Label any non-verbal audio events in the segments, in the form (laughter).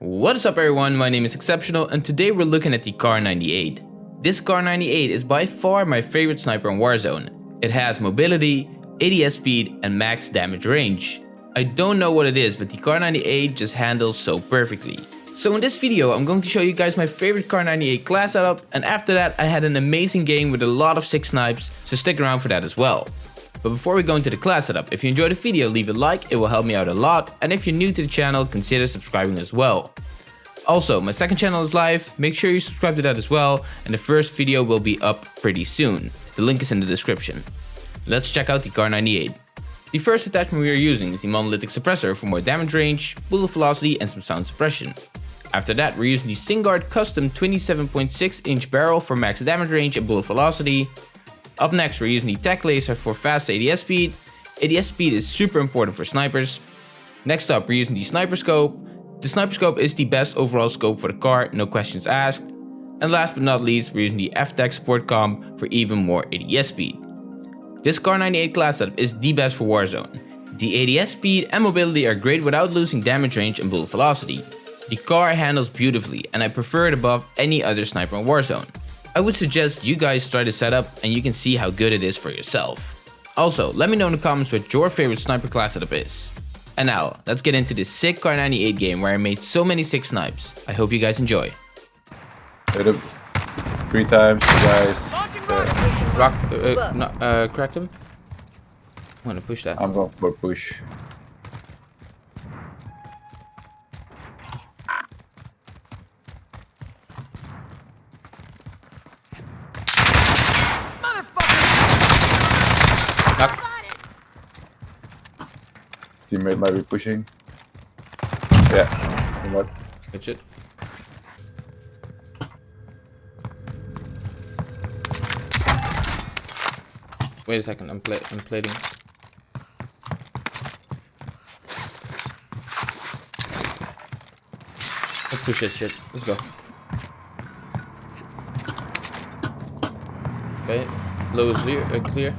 What is up everyone, my name is Exceptional and today we're looking at the Kar 98. This Kar 98 is by far my favorite sniper in Warzone. It has mobility, ADS speed and max damage range. I don't know what it is but the Kar 98 just handles so perfectly. So in this video I'm going to show you guys my favorite Kar 98 class setup and after that I had an amazing game with a lot of sick snipes so stick around for that as well. But before we go into the class setup, if you enjoyed the video, leave a like, it will help me out a lot. And if you're new to the channel, consider subscribing as well. Also, my second channel is live, make sure you subscribe to that as well, and the first video will be up pretty soon. The link is in the description. Let's check out the Kar 98. The first attachment we are using is the monolithic suppressor for more damage range, bullet velocity and some sound suppression. After that we're using the Singuard custom 27.6 inch barrel for max damage range and bullet velocity, up next we're using the Tac Laser for fast ADS speed. ADS speed is super important for snipers. Next up we're using the sniper scope. The sniper scope is the best overall scope for the car, no questions asked. And last but not least we're using the FTAC support comp for even more ADS speed. This Kar 98 class setup is the best for Warzone. The ADS speed and mobility are great without losing damage range and bullet velocity. The car handles beautifully and I prefer it above any other sniper in Warzone. I would suggest you guys try the setup and you can see how good it is for yourself. Also, let me know in the comments what your favorite sniper class setup is. And now, let's get into this sick Kar 98 game where I made so many sick snipes. I hope you guys enjoy. Hit him. Three times, guys. Rock, uh, uh, no, uh, cracked him. I'm gonna push that. I'm going for push. Knock. Teammate might be pushing. Yeah. Somewhat. Good shit. Wait a second, I'm, pla I'm plating. Let's push this shit. Let's go. Okay, low is clear. Uh, clear.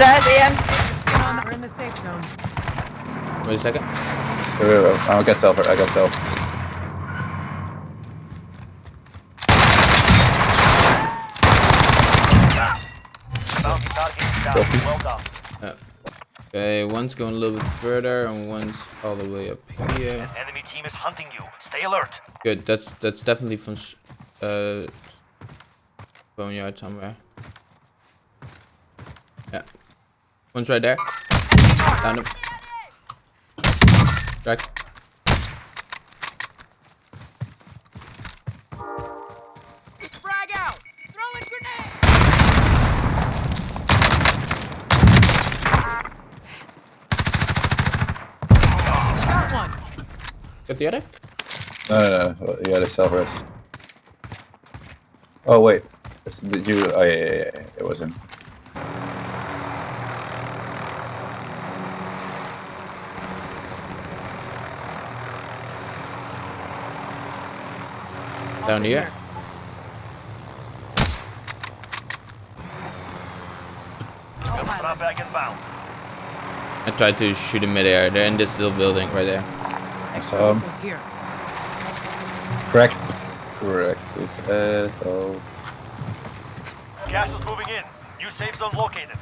Dead, Ian. We're in the safe zone. Wait a second. Wait, wait, wait. I'll get self. I got self. Bounty target is down. Well done. Okay, one's going a little bit further and one's all the way up here. Enemy team is hunting you. Stay alert. Good. That's that's definitely from s- uh boneyard somewhere. Yeah. One's right there. Down him. Crack. Frag out! Throwing grenade! Got one. Got the other? No, no, no. You got a self rest. Oh, wait. Did you? Oh, yeah, yeah, yeah. It was him. Down here. Got strap bag inbound. I tried to shoot him midair. They're in this little building right there. I saw him. Correct. Correct. His ass. Oh. Gas is moving in. New safe zone located.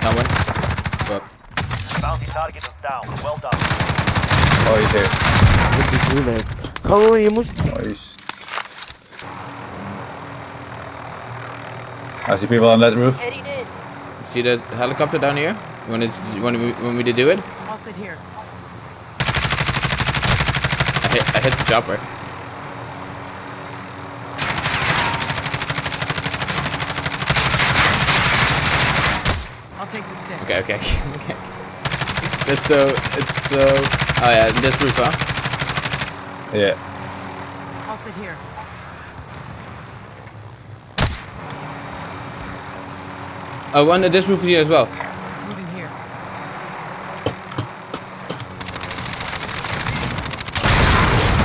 That one. Up. Bounty target is down. Well done. Oh, he's here. Kalıymış. Nice. Oh, I see people on that roof. See the helicopter down here? You want, to, you want, me, want me to do it? I'll sit here. I hit, I hit the chopper. I'll take the stick. Okay, okay, (laughs) okay. It's so, it's so. Oh yeah, this roof, huh? Yeah. I'll sit here. Oh, one this roof here as well. Moving here.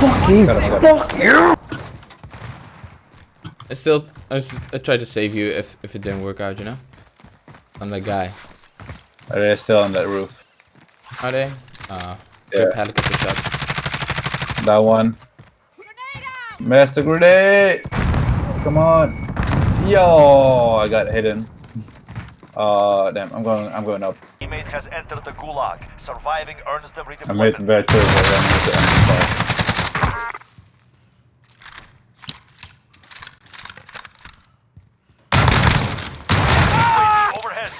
Got him, I got him. I still, I, s- I tried to save you if, if it didn't work out, you know? I'm that guy. They're still on that roof. Are they? Uh, Yeah. helicopter shot. That one. Master grenade! Come on. Yo, I got hidden. Uh, damn, I'm going, I'm going up. Teammate has entered the gulag. Surviving earns them I made redeployment. better than the enemy side. Overhead.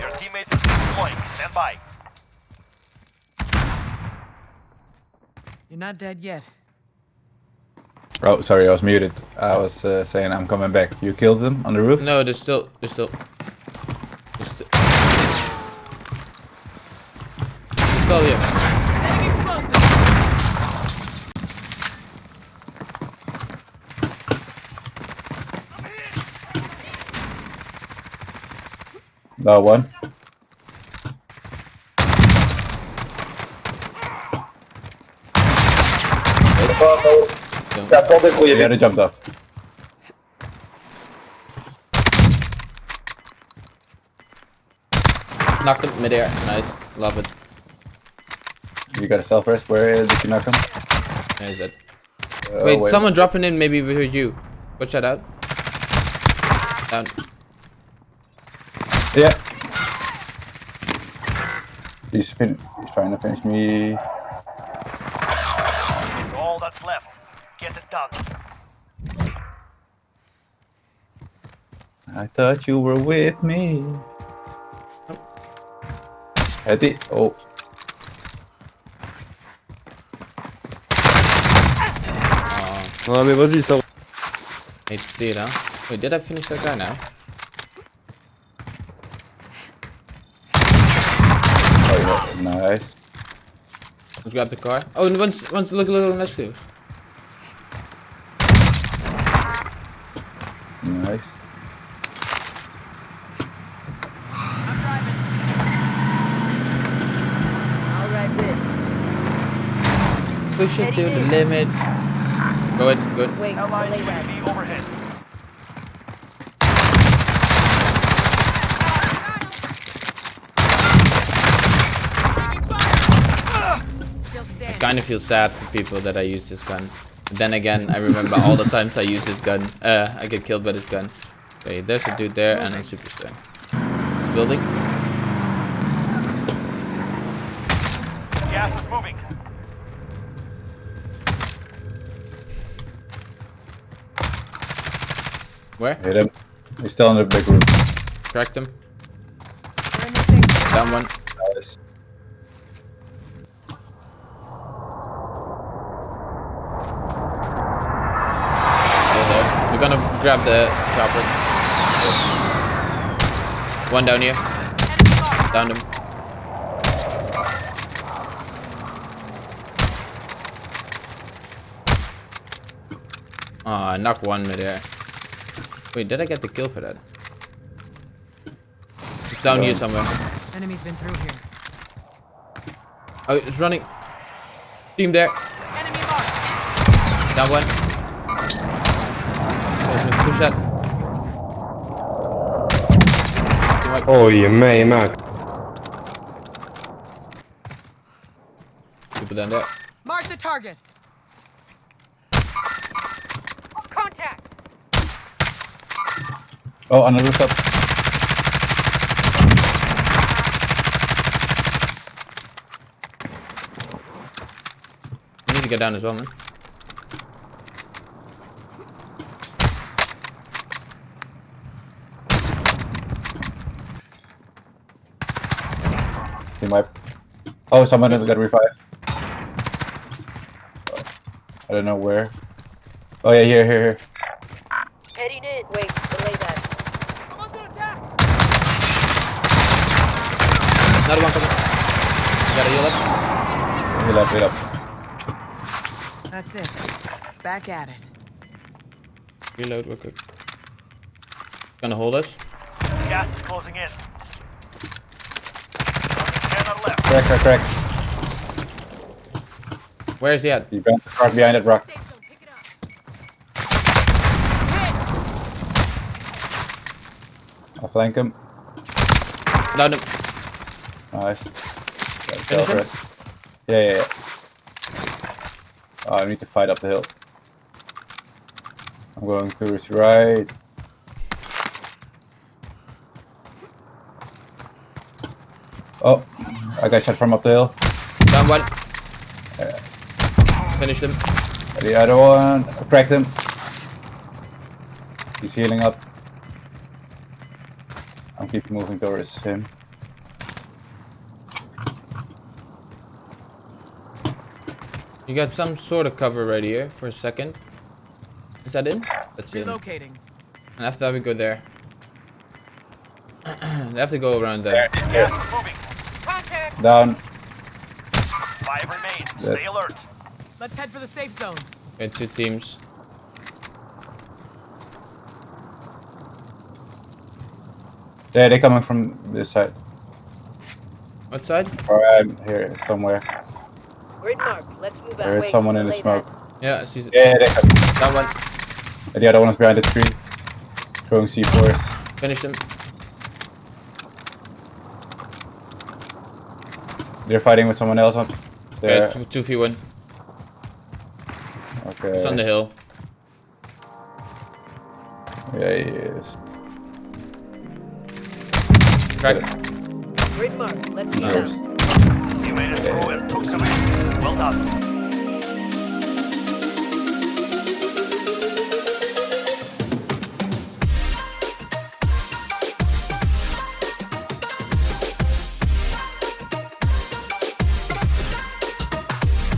Your teammate is deploying. Stand by. You're not dead yet. Oh, sorry, I was muted. I was uh, saying I'm coming back. You killed them on the roof? No, there's still, there's still, there's still, still here. Setting explosive. That one. Don't- You gotta jump off. Knocked him midair. Nice. Love it. You got a self rest. Where did you knock him? There's it. Uh, Wait, someone dropping in maybe we with you. Watch that out. Down. Yeah. He's, fin- he's trying to finish me. All that's left. Get it done. I thought you were with me. Eddie. Oh. Non mais vas-y, ça Hate to see it, huh? Wait, did I finish that guy now? oh yeah. Nice. Let's grab the car. Oh, and once, once, look, look, look next to you. Nice. I'm driving. Alright, good. Push it to the limit. Go ahead, good. Wait, Allied delay overhead. Still standing. Kind of feel sad for people that I use this gun. But then again, I remember all the times I use this gun. Uh, I get killed by this gun. Okay, there's a dude there and a super strength. This building. Gas is moving. Where? Hit him. He's still in the big room. Cracked him. We're in the safe zone. Down one. Nice. Over there. We're gonna grab the chopper. One down here. Enemy marked. Down him. Ah, I knocked one midair. Wait, did I get the kill for that? It's down here somewhere. Enemy's been through here. Oh, it's running. Team there. Enemy marked. Down one. Let's push that. Team wipe. Oj, mig med. People down there. Mark the target. Contact! Oh, on the rooftop. You need to get down as well, man. He might. Oh, someone got revived. I don't know where. Oh yeah, here, here, here. Heading in. Wait, delay that. Another one coming. You gotta heal up. He left, he left. That's it. Back at it. Reload real quick. Gonna hold us. Gas is closing in. On left. Crack, crack, crack. Where is he at? He's behind the truck behind it, Brock. Safe zone, pick it up. I'll flank him. Down him. Nice. Got Finish him? rest. Yeah, yeah, yeah. Oh, I need to fight up the hill. I'm going to his right. Oh, I got shot from up the hill. Down one. Finish them. The other one, I cracked him. He's healing up. I'm keep moving towards him. You got some sort of cover right here for a second. Is that in? That's in. Relocating. And after that we go there. (clears throat) they have to go around there. Gas is moving. Contact! Down. Five remain. Stay alert. Let's head for the safe zone. We had two teams. Yeah, they're coming from this side. What side? Or I'm here somewhere. Grid mark. Let's move out. There is Wait, someone in the relay smoke. Yeah, I see. Yeah, yeah, they're coming. That one. And the other one is behind the tree. Throwing C4s. Finish him. They're fighting with someone else up Yeah, there. two, two v one. Okay. It's on the hill. Yeah, he is. Crack. that. Grid mark. Let's move Nice. out. You made it through and took some aim. Well done.